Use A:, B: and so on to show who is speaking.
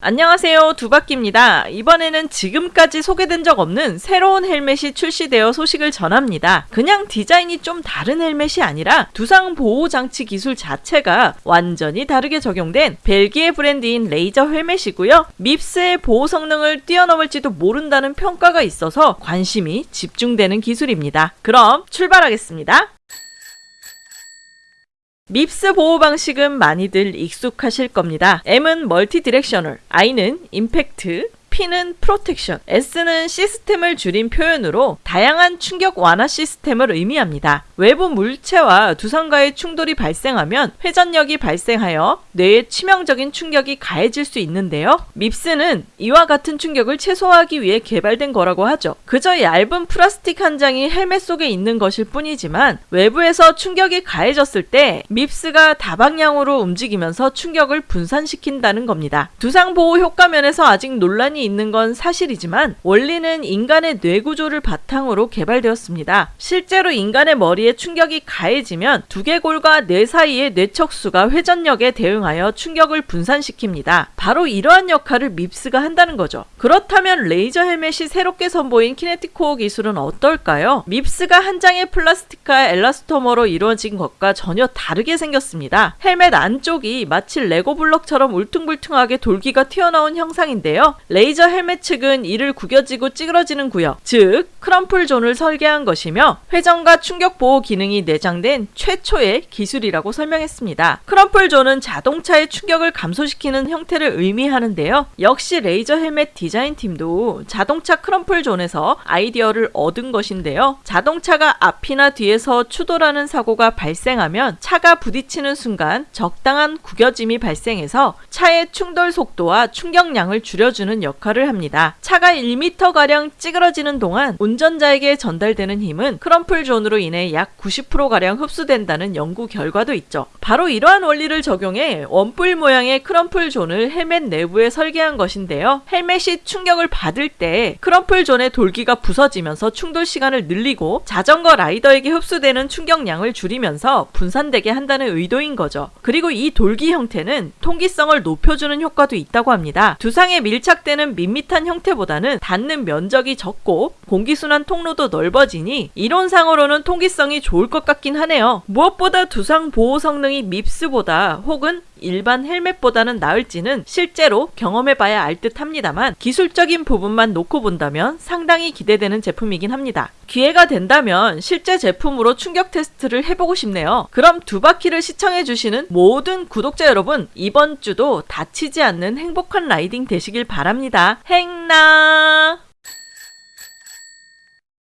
A: 안녕하세요 두바퀴입니다. 이번에는 지금까지 소개된 적 없는 새로운 헬멧이 출시되어 소식을 전합니다. 그냥 디자인이 좀 다른 헬멧이 아니라 두상 보호 장치 기술 자체가 완전히 다르게 적용된 벨기에 브랜드인 레이저 헬멧이고요. 밉스의 보호 성능을 뛰어넘을지도 모른다는 평가가 있어서 관심이 집중되는 기술입니다. 그럼 출발하겠습니다. MIPS 보호 방식은 많이들 익숙하실 겁니다. M은 multi-directional, I는 impact, P는 protection, S는 시스템을 줄인 표현으로 다양한 충격 완화 시스템을 의미합니다. 외부 물체와 두상과의 충돌이 발생하면 회전력이 발생하여 뇌에 치명적인 충격이 가해질 수 있는데요. MIPS는 이와 같은 충격을 최소화하기 위해 개발된 거라고 하죠. 그저 얇은 플라스틱 한 장이 헬멧 속에 있는 것일 뿐이지만 외부에서 충격이 가해졌을 때 MIPS가 다방향으로 움직이면서 충격을 분산시킨다는 겁니다. 두상 보호 효과 면에서 아직 논란이 있는 건 사실이지만 원리는 인간의 뇌 구조를 바탕으로 개발되었습니다. 실제로 인간의 머리에 충격이 가해지면 두개골과 뇌 사이의 뇌척수가 회전력에 대응하여 충격을 분산시킵니다. 바로 이러한 역할을 MIPS가 한다는 거죠. 그렇다면 Lazer 헬멧이 새롭게 선보인 KinetiCore 기술은 어떨까요? MIPS가 한 장의 플라스틱과 엘라스토머로 이루어진 것과 전혀 다르게 생겼습니다. 헬멧 안쪽이 마치 레고 블럭처럼 울퉁불퉁하게 돌기가 튀어나온 형상인데요. Lazer 헬멧 측은 이를 구겨지고 찌그러지는 구역, 즉 crumple zone을 설계한 것이며 회전과 충격 보호 기능이 내장된 최초의 기술이라고 설명했습니다. crumple zone은 자동차의 충격을 감소시키는 형태를 의미하는데요. 역시 Lazer 헬멧 디자인 팀도 자동차 crumple zone에서 아이디어를 얻은 것인데요. 자동차가 앞이나 뒤에서 추돌하는 사고가 발생하면 차가 부딪히는 순간 적당한 구겨짐이 발생해서 차의 충돌 속도와 충격량을 줄여주는 역할을 합니다. 차가 1m가량 찌그러지는 동안 운전자에게 전달되는 힘은 crumple zone으로 인해 약 90%가량 흡수된다는 연구 결과도 있죠. 바로 이러한 원리를 적용해 원뿔 모양의 crumple zone을 헬멧 내부에 설계한 것인데요. 헬멧이 충격을 받을 때 crumple zone의 돌기가 부서지면서 충돌 시간을 늘리고 자전거 라이더에게 흡수되는 충격량을 줄이면서 분산되게 한다는 의도인 거죠. 그리고 이 돌기 형태는 통기성을 높여주는 효과도 있다고 합니다. 두상에 밀착되는 밋밋한 형태보다는 닿는 면적이 적고 공기순환 통로도 넓어지니 이론상으로는 통기성이 좋을 것 같긴 하네요. 무엇보다 두상 보호 성능이 밉스보다 혹은 일반 헬멧보다는 나을지는 실제로 경험해봐야 알 듯 합니다만 기술적인 부분만 놓고 본다면 상당히 기대되는 제품이긴 합니다. 기회가 된다면 실제 제품으로 충격 테스트를 해보고 싶네요. 그럼 두 바퀴를 시청해주시는 모든 구독자 여러분 이번 주도 다치지 않는 행복한 라이딩 되시길 바랍니다. 행나